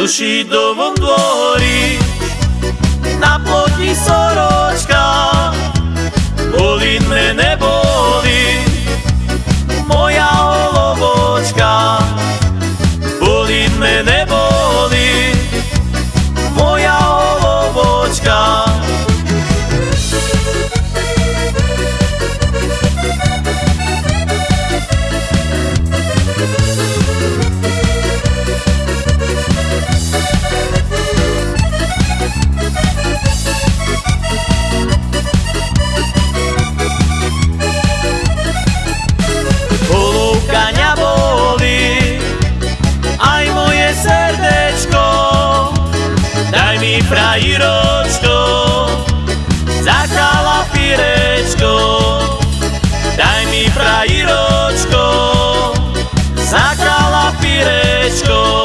sušidovom dvori na ploti soročka Mi frajiročko za kalafirečko Daj mi frajiročko za kalafirečko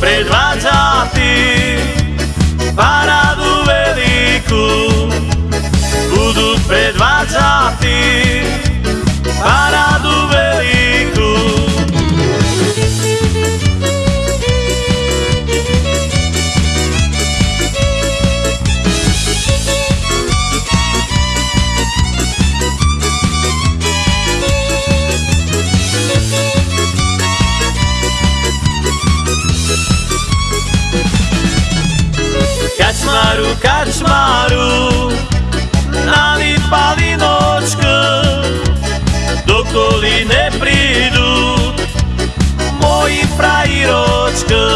siempre va Kačmaru, kačmaru Nalipali nočka Dokoli ne pridu Moji frajiročka